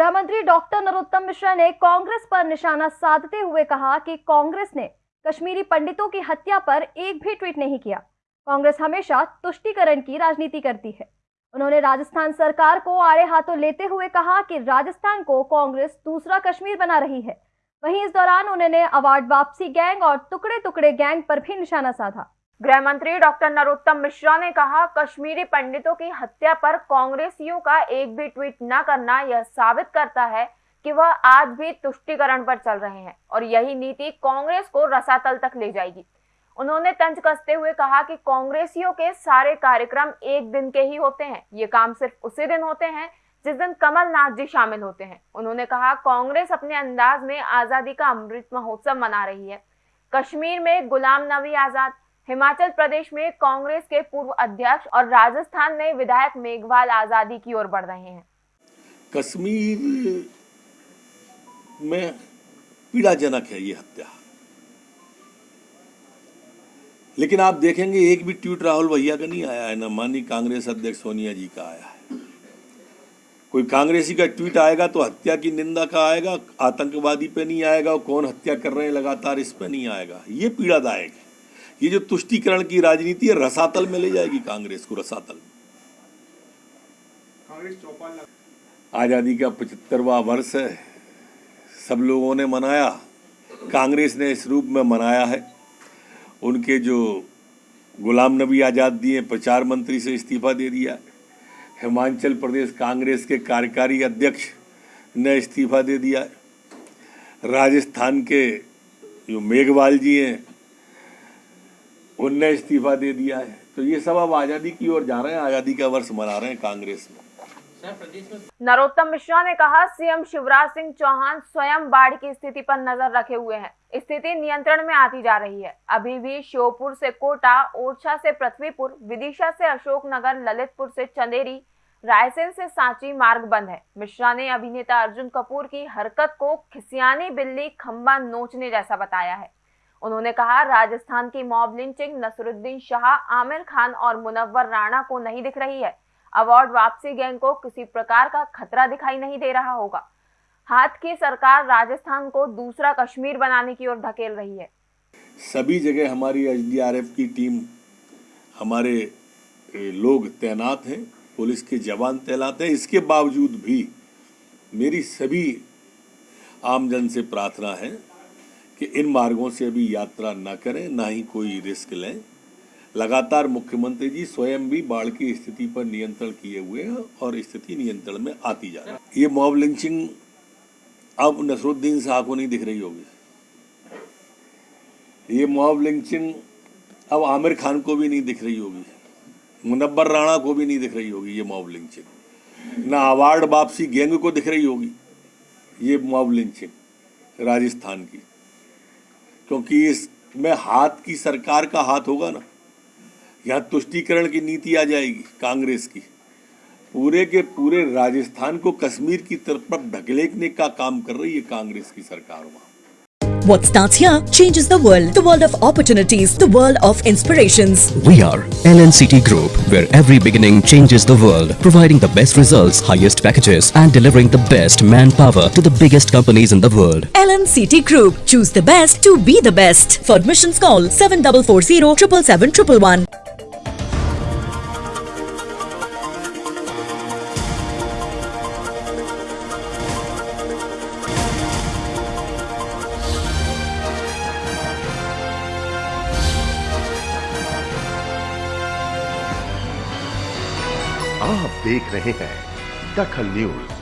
गृह मंत्री डॉक्टर नरोत्तम मिश्रा ने कांग्रेस पर निशाना साधते हुए कहा कि कांग्रेस ने कश्मीरी पंडितों की हत्या पर एक भी ट्वीट नहीं किया। कांग्रेस हमेशा तुष्टिकरण की राजनीति करती है। उन्होंने राजस्थान सरकार को आड़े हाथों लेते हुए कहा कि राजस्थान को कांग्रेस दूसरा कश्मीर बना रही है। वहीं इस दौरान उन्होंने अवार्ड वापसी गैंग और टुकड़े टुकड़े गैंग पर भी निशाना साधा। गृह मंत्री डॉक्टर नरोत्तम मिश्रा ने कहा, कश्मीरी पंडितों की हत्या पर कांग्रेसियों का एक भी ट्वीट न करना यह साबित करता है कि वह आज भी तुष्टिकरण पर चल रहे हैं और यही नीति कांग्रेस को रसातल तक ले जाएगी। उन्होंने तंज कसते हुए कहा कि कांग्रेसियों के सारे कार्यक्रम एक दिन के ही होते हैं। ये काम सिर्फ़ उसी दिन होते हैं जिस दिन कमलनाथ जी शामिल होते हैं। उन्होंने कहा, कांग्रेस अपने अंदाज में आज़ादी का अमृत महोत्सव मना रही है। कश्मीर में गुलाम नबी आज़ाद हिमाचल प्रदेश में कांग्रेस के पूर्व अध्यक्ष और राजस्थान में विधायक मेघवाल आज़ादी की ओर बढ़ रहे हैं। कश्मीर में पीड़ाजनक है ये हत्या। लेकिन आप देखेंगे, एक भी ट्वीट राहुल भैया का नहीं आया है, ना माननीय कांग्रेस अध्यक्ष सोनिया जी का आया है। कोई कांग्रेसी का ट्वीट आएगा तो हत्या की निंदा का आएगा, आतंकवादी पे नहीं आएगा, और कौन हत्या कर रहे हैं, लगातार इस पे नहीं आएगा। ये पीड़ादायक है। ये जो तुष्टिकरण की राजनीति है रसातल में ले जाएगी कांग्रेस को रसातल। आज़ादी का पचहत्तरवा वर्ष है। सब लोगों ने मनाया। कांग्रेस ने इस रूप में मनाया है। उनके जो गुलाम नबी आज़ाद दिए प्रचार मंत्री से इस्तीफा दे दिया। हिमाचल प्रदेश कांग्रेस के कार्यकारी अध्यक्ष ने इस्तीफा दे दिया। राजस्थान के जो मेघवाल जी हैं उनने इस्तीफा दे दिया है। तो ये सब अब आज़ादी की ओर जा रहे हैं आज़ादी का वर्ष मना रहे हैं कांग्रेस में। नरोत्तम मिश्रा ने कहा सीएम शिवराज सिंह चौहान स्वयं बाढ़ की स्थिति पर नज़र रखे हुए हैं। स्थिति नियंत्रण में आती जा रही है। अभी भी श्योपुर से कोटा ओरछा से पृथ्वीपुर विदिशा से अशोकनगर ललितपुर से चंदेरी रायसेन से सांची मार्ग बंद है। मिश्रा ने अभिनेता अर्जुन कपूर की हरकत को खिसियानी बिल्ली खम्बा नोचने जैसा बताया है। उन्होंने कहा, राजस्थान की मॉब लिंचिंग नसरुद्दीन शाह, आमिर खान और मुनव्वर राणा को नहीं दिख रही है। अवार्ड वापसी गैंग को किसी प्रकार का खतरा दिखाई नहीं दे रहा होगा। हाथ की सरकार राजस्थान को दूसरा कश्मीर बनाने की ओर धकेल रही है। सभी जगह हमारी एच की टीम, हमारे लोग तैनात हैं, पुलिस के जवान तैनात हैं। इसके बावजूद भी मेरी सभी आमजन से प्रार्थना है कि इन मार्गों से अभी यात्रा न करें, ना ही कोई रिस्क लें। लगातार मुख्यमंत्री जी स्वयं भी बाढ़ की स्थिति पर नियंत्रण किए हुए हैं और स्थिति नियंत्रण में आती जा रही है। ये मॉब लिंचिंग अब नसरुद्दीन शाह को नहीं दिख रही होगी। ये मॉब लिंचिंग अब आमिर खान को भी नहीं दिख रही होगी। मुनब्बर राणा को भी नहीं दिख रही होगी ये मॉब लिंचिंग। ना अवार्ड वापसी गैंग को दिख रही होगी ये मॉब लिंचिंग राजस्थान की। क्योंकि इसमें हाथ की सरकार का हाथ होगा ना। यहाँ तुष्टिकरण की नीति आ जाएगी कांग्रेस की। पूरे के पूरे राजस्थान को कश्मीर की तरफ़ ढकेलने का काम कर रही है कांग्रेस की सरकार वहाँ। What starts here changes the world. The world of opportunities. The world of inspirations. We are LNCT Group, where every beginning changes the world. Providing the best results, highest packages and delivering the best manpower to the biggest companies in the world. LNCT Group. Choose the best to be the best. For admissions call 7440 777 आप देख रहे हैं दखल news.